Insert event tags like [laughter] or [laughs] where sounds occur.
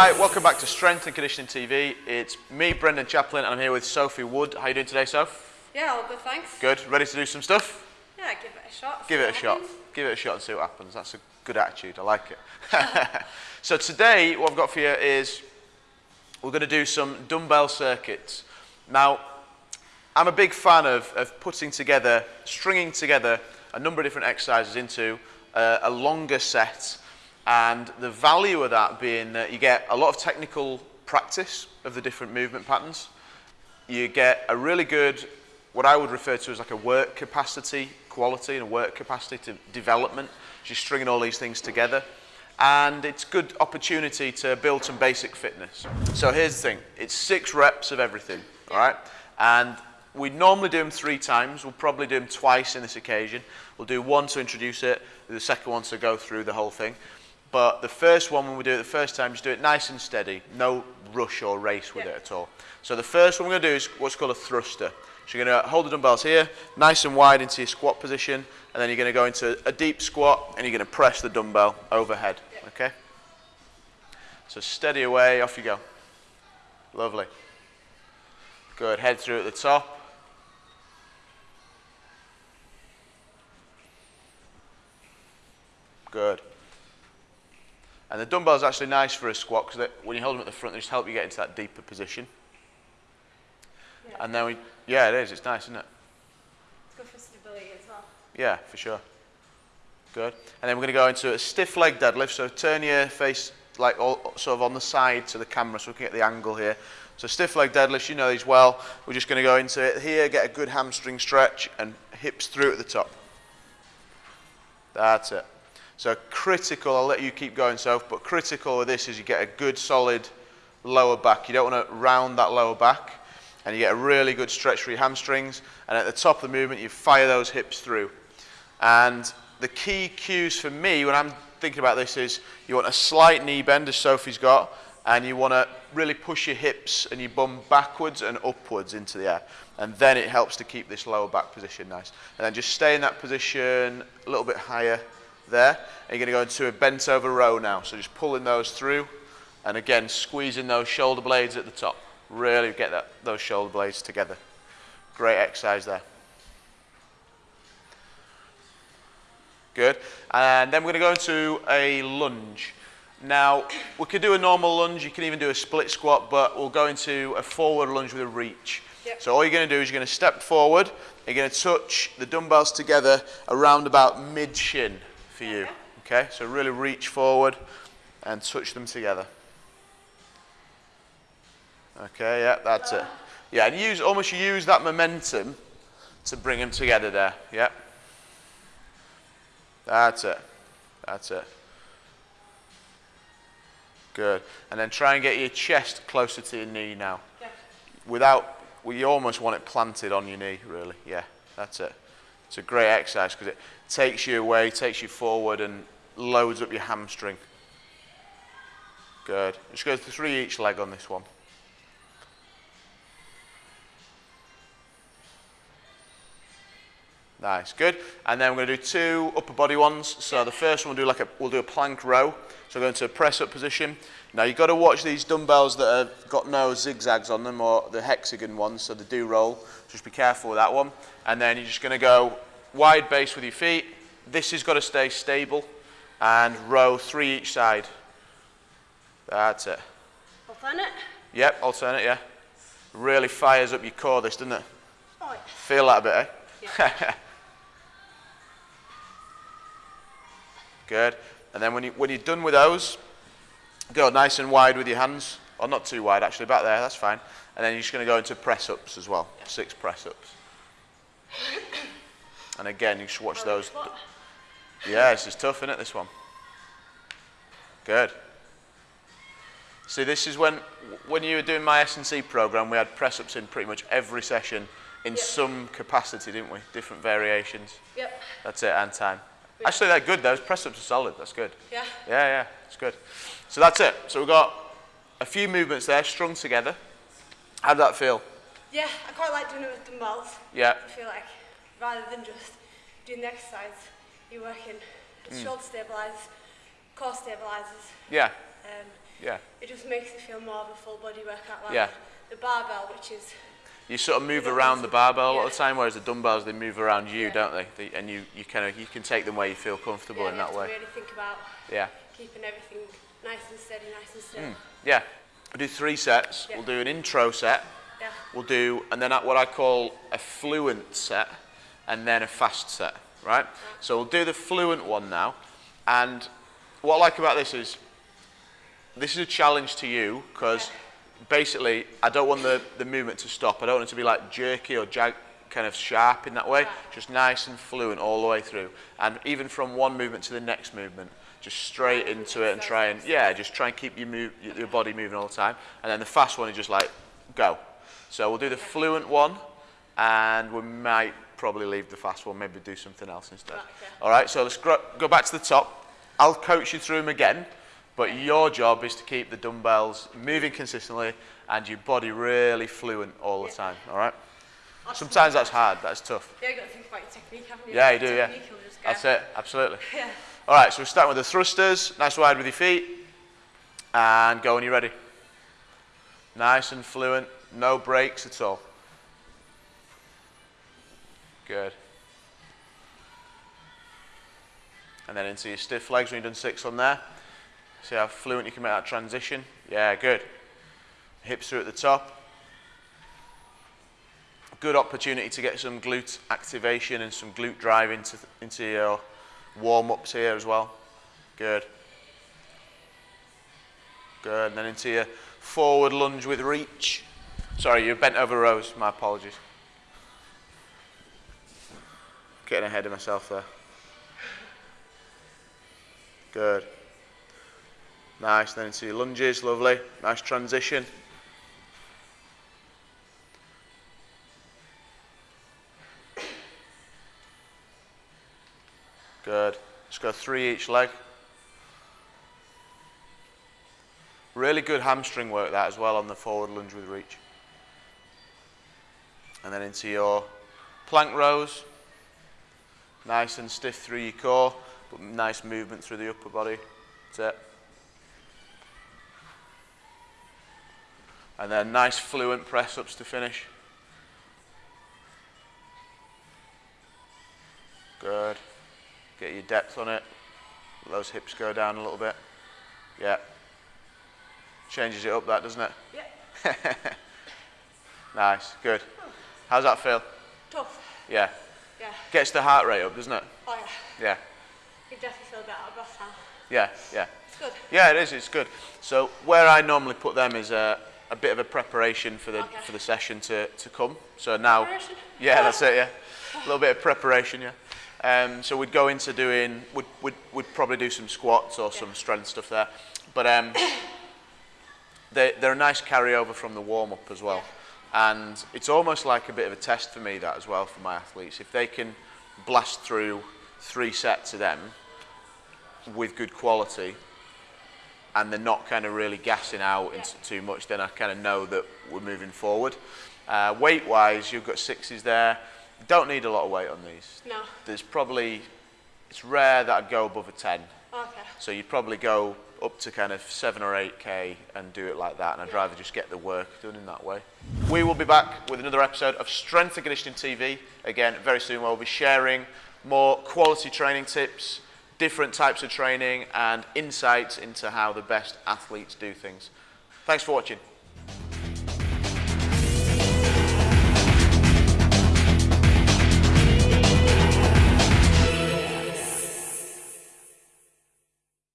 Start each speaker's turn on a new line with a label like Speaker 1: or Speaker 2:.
Speaker 1: Hi, welcome back to Strength and Conditioning TV. It's me, Brendan Chaplin, and I'm here with Sophie Wood. How are you doing today, Soph?
Speaker 2: Yeah, all good, thanks.
Speaker 1: Good. Ready to do some stuff?
Speaker 2: Yeah, give it a shot.
Speaker 1: Give it a shot. Give it a shot and see what happens. That's a good attitude. I like it. [laughs] so today, what I've got for you is we're going to do some dumbbell circuits. Now, I'm a big fan of, of putting together, stringing together a number of different exercises into a, a longer set and the value of that being that you get a lot of technical practice of the different movement patterns. You get a really good, what I would refer to as like a work capacity quality and a work capacity to development, just stringing all these things together. And it's good opportunity to build some basic fitness. So here's the thing, it's six reps of everything, all right? And we normally do them three times. We'll probably do them twice in this occasion. We'll do one to introduce it, the second one to go through the whole thing. But the first one, when we do it the first time, just do it nice and steady. No rush or race with
Speaker 2: Yeah.
Speaker 1: it at all. So the first one we're going to do is what's called a thruster. So you're going to hold the dumbbells here, nice and wide into your squat position, and then you're going to go into a deep squat, and you're going to press the dumbbell overhead.
Speaker 2: Yeah.
Speaker 1: Okay? So steady away, off you go. Lovely. Good. Head through at the top. Good. And the dumbbell is actually nice for a squat because when you hold them at the front, they just help you get into that deeper position.
Speaker 2: Yeah.
Speaker 1: And then we, yeah, it is. It's nice, isn't it?
Speaker 2: It's good for stability as well.
Speaker 1: Yeah, for sure. Good. And then we're going to go into a stiff leg deadlift. So turn your face like all, sort of on the side to the camera so we can get the angle here. So stiff leg deadlifts, you know these well. We're just going to go into it here, get a good hamstring stretch and hips through at the top. That's it. So critical, I'll let you keep going, Soph, but critical with this is you get a good solid lower back. You don't want to round that lower back and you get a really good stretch for your hamstrings. And at the top of the movement, you fire those hips through. And the key cues for me when I'm thinking about this is you want a slight knee bend, as Sophie's got, and you want to really push your hips and your bum backwards and upwards into the air. And then it helps to keep this lower back position nice. And then just stay in that position a little bit higher there. And you're going to go into a bent over row now. So just pulling those through, and again squeezing those shoulder blades at the top. Really get that, those shoulder blades together. Great exercise there. Good. And then we're going to go into a lunge. Now, we could do a normal lunge, you can even do a split squat, but we'll go into a forward lunge with a reach.
Speaker 2: Yep.
Speaker 1: So all you're going to do is you're going to step forward, you're going to touch the dumbbells together around about mid-shin for you.
Speaker 2: Okay.
Speaker 1: So really reach forward and touch them together. Okay, yeah, that's it. Yeah, and use almost use that momentum to bring them together there. Yeah. That's it. That's it. Good. And then try and get your chest closer to your knee now.
Speaker 2: Yeah.
Speaker 1: Without, well, you almost want it planted on your knee, really. Yeah, that's it. It's a great exercise because it takes you away, takes you forward, and loads up your hamstring. Good. Just go three each leg on this one. Nice, good. And then we're going to do two upper body ones. So the first one we'll do like a we'll do a plank row. So go into a press up position. Now you've got to watch these dumbbells that have got no zigzags on them or the hexagon ones, so they do roll. Just be careful with that one. And then you're just going to go wide base with your feet. This has got to stay stable and row three each side. That's it.
Speaker 2: Alternate.
Speaker 1: Yep, alternate, yeah. Really fires up your core, this, doesn't it?
Speaker 2: Oh, yeah.
Speaker 1: Feel that a bit, eh? [laughs] Good. And then when, you, when you're done with those, go nice and wide with your hands. Or not too wide, actually, back there, that's fine. And then you're just going to go into press ups as well. Six press ups. And again, you should watch those.
Speaker 2: What?
Speaker 1: Yeah, this is tough, isn't it, this one? Good. See, this is when, when you were doing my S&C program, we had press ups in pretty much every session in
Speaker 2: Yeah.
Speaker 1: some capacity, didn't we? Different variations.
Speaker 2: Yep.
Speaker 1: That's it, and time. Actually, they're good. Those press ups are solid. That's good.
Speaker 2: Yeah.
Speaker 1: Yeah, yeah, it's good. So that's it. So we've got a few movements there strung together. How did that feel?
Speaker 2: Yeah, I quite like doing it with dumbbells.
Speaker 1: Yeah.
Speaker 2: I feel like rather than just doing the exercise, you're working
Speaker 1: Mm.
Speaker 2: shoulder stabilizers, core stabilizers,
Speaker 1: Yeah.
Speaker 2: um,
Speaker 1: Yeah.
Speaker 2: it just makes it feel more of a full body workout. Rather
Speaker 1: Yeah.
Speaker 2: The barbell, which is
Speaker 1: You sort of move around the barbell a lot
Speaker 2: yeah.
Speaker 1: of the time, whereas the dumbbells they move around you,
Speaker 2: Yeah.
Speaker 1: don't they? they? And you, you kind of you can take them where you feel comfortable
Speaker 2: yeah,
Speaker 1: in that way.
Speaker 2: really think about
Speaker 1: Yeah.
Speaker 2: keeping everything nice and steady, nice and still. Hmm.
Speaker 1: Yeah. We'll do three sets. We'll do an intro set.
Speaker 2: Yeah.
Speaker 1: We'll do, and then at what I call a fluent set, and then a fast set, right? So we'll do the fluent one now. And what I like about this is, this is a challenge to you, because basically, I don't want the, the movement to stop. I don't want it to be like jerky or jag, kind of sharp in that way. Just nice and fluent all the way through. And even from one movement to the next movement, just straight into it and try and, yeah, just try and keep your, move, your body moving all the time. And then the fast one is just like, go. So we'll do the fluent one, and we might probably leave the fast one, maybe do something else instead. All right, so let's go back to the top. I'll coach you through them again, but your job is to keep the dumbbells moving consistently and your body really fluent all the
Speaker 2: Yeah.
Speaker 1: time. All right.
Speaker 2: Awesome.
Speaker 1: Sometimes that's hard. That's tough.
Speaker 2: Yeah, you got to think about your technique, haven't you?
Speaker 1: Yeah, you do. Yeah.
Speaker 2: Technique will just go.
Speaker 1: That's it. Absolutely.
Speaker 2: Yeah.
Speaker 1: All right, so we're starting with the thrusters. Nice wide with your feet. And go when you're ready. Nice and fluent. No breaks at all. Good. And then into your stiff legs when you've done six on there. See how fluent you can make that transition? Yeah, good. Hips are at the top. Good opportunity to get some glute activation and some glute drive into, into your warm-ups here as well. Good. Good, and then into your forward lunge with reach. Sorry, you bent over rows, my apologies. Getting ahead of myself there. Good. Nice, then into your lunges, lovely. Nice transition. Good. Let's go three each leg. Really good hamstring work that as well on the forward lunge with reach. And then into your plank rows. Nice and stiff through your core, but nice movement through the upper body. That's it. And then nice fluent press ups to finish. Good. Get your depth on it. Let those hips go down a little bit. Yeah. Changes it up that, doesn't it?
Speaker 2: Yeah. [laughs]
Speaker 1: Nice. Good. How's that feel?
Speaker 2: Tough.
Speaker 1: Yeah.
Speaker 2: Yeah.
Speaker 1: Gets the heart rate up, doesn't it?
Speaker 2: Oh yeah.
Speaker 1: Yeah.
Speaker 2: You definitely feel better breath now.
Speaker 1: Yeah. Yeah.
Speaker 2: It's good.
Speaker 1: Yeah, it is. It's good. So where I normally put them is a, a bit of a preparation for the
Speaker 2: okay.
Speaker 1: for the session to to come. So now, yeah, that's it. Yeah, a little bit of preparation. Yeah. Um, so we'd go into doing we'd we'd, we'd probably do some squats or yeah. some strength stuff there, but um, they they're a nice carryover from the warm up as well, yeah. and it's almost like a bit of a test for me that as well for my athletes if they can blast through three sets of them with good quality and they're not kind of really gassing out into too much, then I kind of know that we're moving forward. Uh, weight wise, you've got sixes there. Don't need a lot of weight on these.
Speaker 2: No.
Speaker 1: There's probably, it's rare that I'd go above a 10.
Speaker 2: Okay.
Speaker 1: So you'd probably go up to kind of 7 or 8k and do it like that, and I'd rather just get the work done in that way. We will be back with another episode of Strength and Conditioning TV again very soon, where we'll be sharing more quality training tips, different types of training, and insights into how the best athletes do things. Thanks for watching.